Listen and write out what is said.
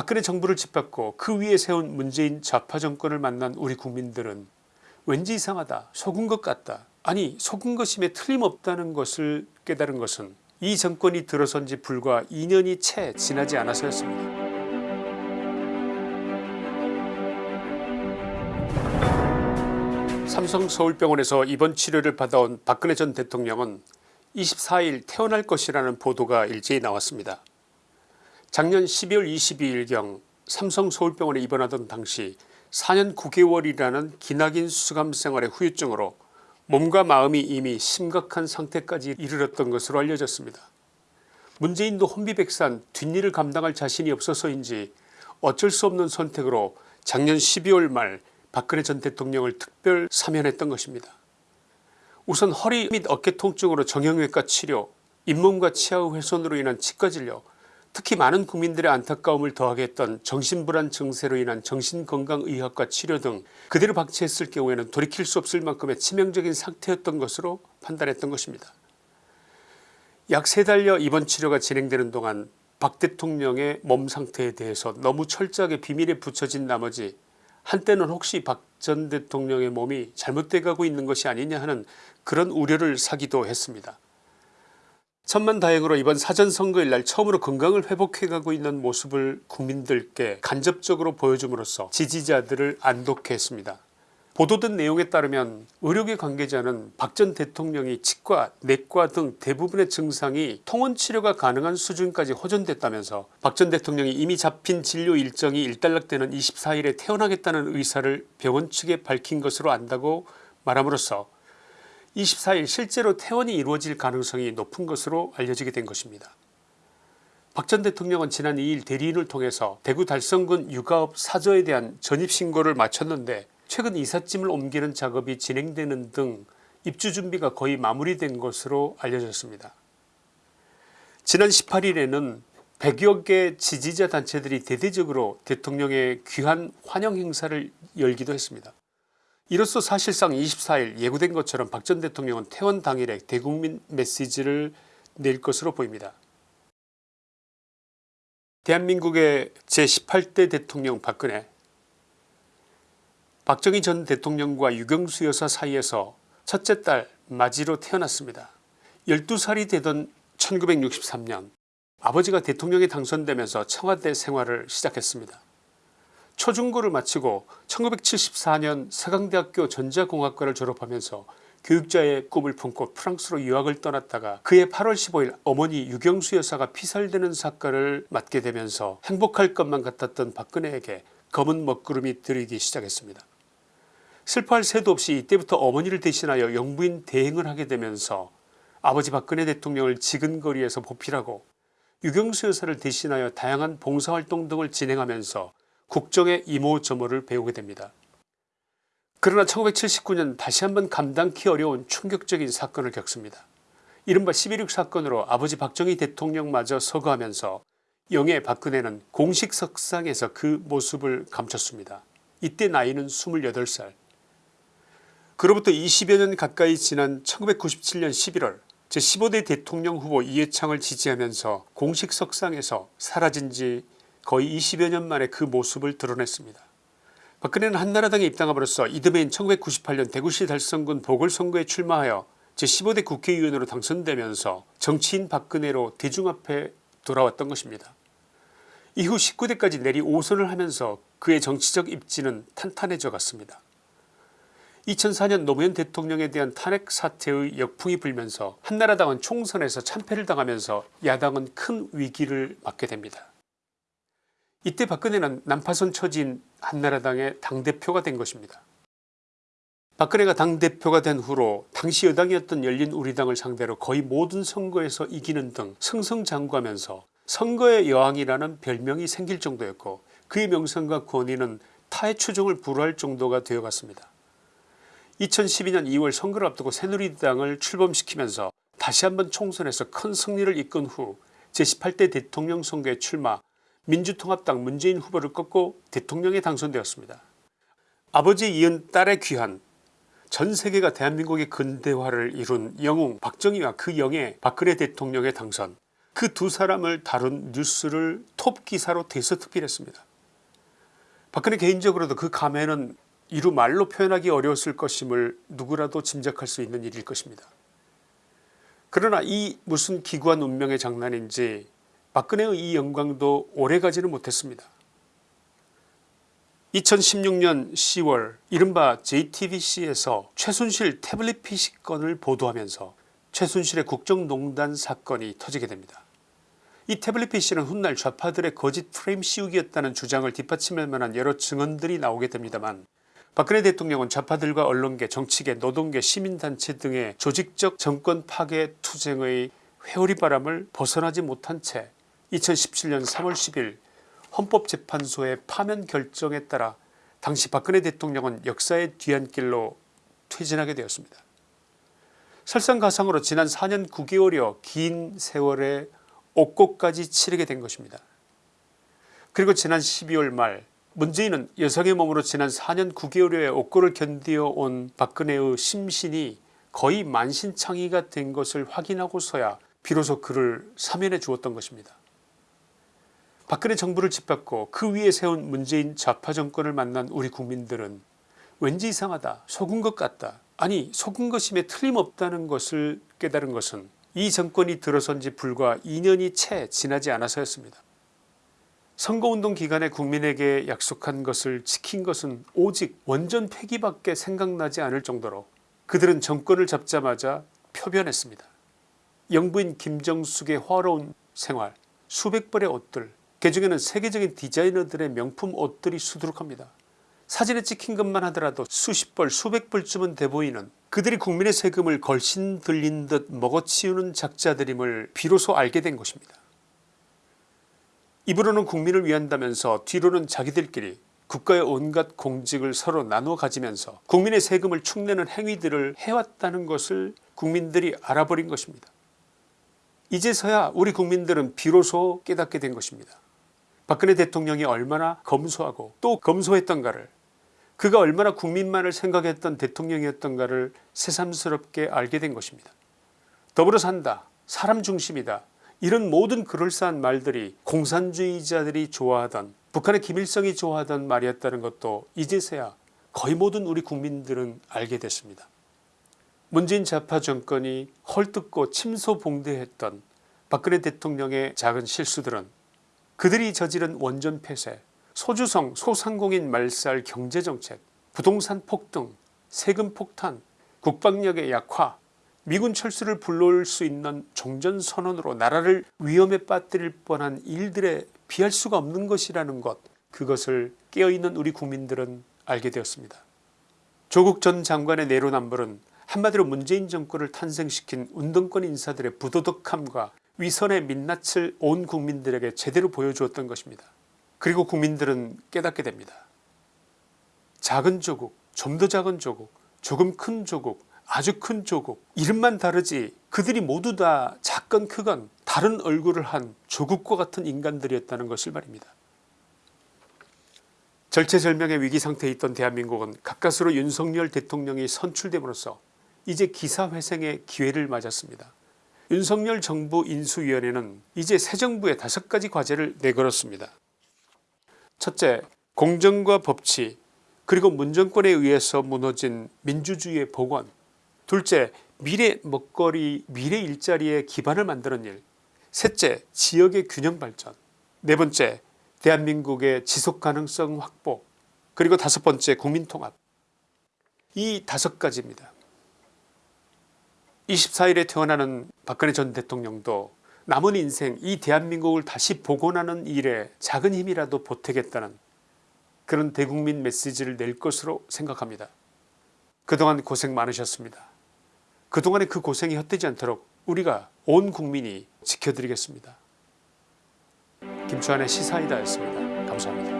박근혜 정부를 짓밟고 그 위에 세운 문재인 좌파 정권을 만난 우리 국민들은 왠지 이상하다 속은 것 같다 아니 속은 것임에 틀림없다는 것을 깨달은 것은 이 정권이 들어선 지 불과 2년이 채 지나지 않아서였습니다. 삼성 서울병원에서 입원 치료를 받아온 박근혜 전 대통령은 24일 태어날 것이라는 보도가 일제히 나왔습니다. 작년 12월 22일경 삼성 서울병원에 입원하던 당시 4년 9개월이라는 기나긴 수감 생활의 후유증으로 몸과 마음이 이미 심각한 상태까지 이르렀던 것으로 알려졌습니다. 문재인도 혼비백산 뒷일을 감당할 자신이 없어서인지 어쩔 수 없는 선택으로 작년 12월 말 박근혜 전 대통령을 특별 사면했던 것입니다. 우선 허리 및 어깨 통증으로 정형외과 치료 잇몸과 치아의 훼손으로 인한 치과 진료 특히 많은 국민들의 안타까움을 더하게 했던 정신불안 증세로 인한 정신건강의학과 치료 등 그대로 박치했을 경우에는 돌이킬 수 없을 만큼의 치명적인 상태였던 것으로 판단했던 것입니다. 약 세 달여 입원 치료가 진행되는 동안 박 대통령의 몸 상태에 대해서 너무 철저하게 비밀에 붙여진 나머지 한때는 혹시 박 전 대통령의 몸이 잘못돼 가고 있는 것이 아니냐 하는 그런 우려를 사기도 했습니다. 천만다행으로 이번 사전선거일 날 처음으로 건강을 회복해가고 있는 모습을 국민들께 간접적으로 보여줌으로써 지지자들을 안독해 했습니다. 보도된 내용에 따르면 의료계 관계자는 박 전 대통령이 치과 내과 등 대부분의 증상이 통원치료가 가능한 수준까지 호전됐다면서 박 전 대통령이 이미 잡힌 진료 일정이 일단락되는 24일에 태어나겠다는 의사를 병원 측에 밝힌 것으로 안다고 말함으로써 24일 실제로 퇴원이 이루어질 가능성이 높은 것으로 알려지게 된 것입니다. 박 전 대통령은 지난 2일 대리인을 통해서 대구 달성군 육아업 사저에 대한 전입신고를 마쳤는데 최근 이삿짐을 옮기는 작업이 진행되는 등 입주 준비가 거의 마무리된 것으로 알려졌습니다. 지난 18일에는 100여 개 지지자 단체들이 대대적으로 대통령의 귀한 환영 행사를 열기도 했습니다. 이로써 사실상 24일 예고된 것처럼 박 전 대통령은 퇴원 당일에 대국민 메시지를 낼 것으로 보입니다. 대한민국의 제18대 대통령 박근혜 박정희 전 대통령과 유경수 여사 사이에서 첫째 딸 마지로 태어났습니다. 12살이 되던 1963년 아버지가 대통령에 당선되면서 청와대 생활을 시작했습니다. 초중고를 마치고 1974년 서강대학교 전자공학과를 졸업하면서 교육자의 꿈을 품고 프랑스로 유학을 떠났다가 그해 8월 15일 어머니 유경수 여사가 피살되는 사건을 맡게 되면서 행복할 것만 같았던 박근혜에게 검은 먹구름이 들이기 시작했습니다. 슬퍼할 새도 없이 이때부터 어머니를 대신하여 영부인 대행을 하게 되면서 아버지 박근혜 대통령을 지근거리에서 보필하고 유경수 여사를 대신하여 다양한 봉사활동 등을 진행하면서 국정의 이모저모를 배우게 됩니다. 그러나 1979년 다시 한번 감당키 어려운 충격적인 사건을 겪습니다. 이른바 11.6 사건으로 아버지 박정희 대통령마저 서거하면서 영예 박근혜는 공식 석상에서 그 모습을 감췄습니다. 이때 나이는 28살 그로부터 20여 년 가까이 지난 1997년 11월 제15대 대통령 후보 이해창을 지지하면서 공식 석상에서 사라진 지 거의 20여 년 만에 그 모습을 드러냈습니다. 박근혜는 한나라당에 입당함으로써 이듬해인 1998년 대구시 달성군 보궐선거에 출마하여 제15대 국회의원으로 당선되면서 정치인 박근혜로 대중 앞에 돌아왔던 것입니다. 이후 19대까지 내리 5선을 하면서 그의 정치적 입지는 탄탄해져 갔습니다. 2004년 노무현 대통령에 대한 탄핵 사태의 역풍이 불면서 한나라당은 총선에서 참패를 당하면서 야당은 큰 위기를 맞게 됩니다. 이때 박근혜는 난파선 처진 한나라당의 당대표가 된 것입니다. 박근혜가 당대표가 된 후로 당시 여당이었던 열린우리당을 상대로 거의 모든 선거에서 이기는 등 승승장구하면서 선거의 여왕이라는 별명이 생길 정도였고 그의 명성과 권위는 타의 추종을 불허할 정도가 되어갔습니다. 2012년 2월 선거를 앞두고 새누리당을 출범시키면서 다시 한번 총선에서 큰 승리를 이끈 후 제18대 대통령 선거에 출마 민주통합당 문재인 후보를 꺾고 대통령에 당선되었습니다. 아버지 이은 딸의 귀한 전세계가 대한민국의 근대화를 이룬 영웅 박정희와 그 영예 박근혜 대통령의 당선 그 두 사람을 다룬 뉴스를 톱 기사로 대서특필했습니다. 박근혜 개인적으로도 그 감회는 이루 말로 표현하기 어려웠을 것임을 누구라도 짐작할 수 있는 일일 것입니다. 그러나 이 무슨 기구한 운명의 장난인지 박근혜의 이 영광도 오래가지는 못했습니다. 2016년 10월 이른바 JTBC에서 최순실 태블릿 PC 건을 보도하면서 최순실의 국정농단 사건이 터지게 됩니다. 이 태블릿 PC는 훗날 좌파들의 거짓 프레임 씌우기였다는 주장을 뒷받침할 만한 여러 증언들이 나오게 됩니다만 박근혜 대통령은 좌파들과 언론계 정치계 노동계 시민단체 등의 조직적 정권 파괴 투쟁의 회오리 바람을 벗어나지 못한 채 2017년 3월 10일 헌법재판소의 파면 결정에 따라 당시 박근혜 대통령은 역사의 뒤안길로 퇴진하게 되었습니다. 설상가상으로 지난 4년 9개월여 긴 세월에 옥고까지 치르게 된 것입니다. 그리고 지난 12월 말 문재인은 여성의 몸으로 지난 4년 9개월여의 옥고를 견디어온 박근혜의 심신이 거의 만신창이가 된 것을 확인하고서야 비로소 그를 사면해 주었던 것입니다. 박근혜 정부를 짓밟고 그 위에 세운 문재인 좌파 정권을 만난 우리 국민들은 왠지 이상하다 속은 것 같다 아니 속은 것임에 틀림없다는 것을 깨달은 것은 이 정권이 들어선 지 불과 2년이 채 지나지 않아서였습니다. 선거운동 기간에 국민에게 약속한 것을 지킨 것은 오직 원전 폐기밖에 생각나지 않을 정도로 그들은 정권을 잡자마자 표변했습니다. 영부인 김정숙의 화려운 생활 수백 벌의 옷들 그 중에는 세계적인 디자이너들의 명품 옷들이 수두룩합니다. 사진에 찍힌 것만 하더라도 수십 벌 수백 벌쯤은 돼 보이는 그들이 국민의 세금을 걸신 들린 듯 먹어치우는 작자들임을 비로소 알게 된 것입니다. 입으로는 국민을 위한다면서 뒤로는 자기들끼리 국가의 온갖 공직을 서로 나눠 가지면서 국민의 세금을 축내는 행위들을 해왔다는 것을 국민들이 알아버린 것입니다. 이제서야 우리 국민들은 비로소 깨닫게 된 것입니다. 박근혜 대통령이 얼마나 검소하고 또 검소했던가를 그가 얼마나 국민만을 생각했던 대통령이었던가를 새삼스럽게 알게 된 것입니다. 더불어 산다 사람 중심이다 이런 모든 그럴싸한 말들이 공산주의자들이 좋아하던 북한의 김일성이 좋아하던 말이었다는 것도 이제서야 거의 모든 우리 국민들은 알게 됐습니다. 문재인 좌파 정권이 헐뜯고 침소봉대했던 박근혜 대통령의 작은 실수들은 그들이 저지른 원전 폐쇄 소주성 소상공인 말살 경제정책 부동산 폭등 세금 폭탄 국방력의 약화 미군 철수를 불러올 수 있는 종전선언으로 나라를 위험에 빠뜨릴 뻔한 일들에 비할 수가 없는 것이라는 것 그것을 깨어있는 우리 국민들은 알게 되었습니다. 조국 전 장관의 내로남불은 한마디로 문재인 정권을 탄생시킨 운동권 인사들의 부도덕함과 위선의 민낯을 온 국민들에게 제대로 보여주었던 것입니다. 그리고 국민들은 깨닫게 됩니다. 작은 조국 좀 더 작은 조국 조금 큰 조국 아주 큰 조국 이름만 다르지 그들이 모두 다 작건 크건 다른 얼굴을 한 조국과 같은 인간들이었다는 것을 말입니다. 절체절명의 위기상태에 있던 대한민국은 가까스로 윤석열 대통령이 선출됨으로써 이제 기사회생의 기회를 맞았습니다. 윤석열 정부 인수위원회는 이제 새 정부의 다섯 가지 과제를 내걸었습니다. 첫째 공정과 법치 그리고 문정권에 의해서 무너진 민주주의의 복원. 둘째 미래 먹거리 미래 일자리의 기반을 만드는 일. 셋째 지역의 균형 발전. 네 번째 대한민국의 지속가능성 확보. 그리고 다섯 번째 국민통합. 이 다섯 가지입니다. 24일에 태어나는 박근혜 전 대통령도 남은 인생 이 대한민국을 다시 복원하는 일에 작은 힘이라도 보태겠다는 그런 대국민 메시지를 낼 것으로 생각합니다. 그동안 고생 많으셨습니다. 그동안의 그 고생이 헛되지 않도록 우리가 온 국민이 지켜드리겠습니다. 김수환의 시사이다였습니다. 감사합니다.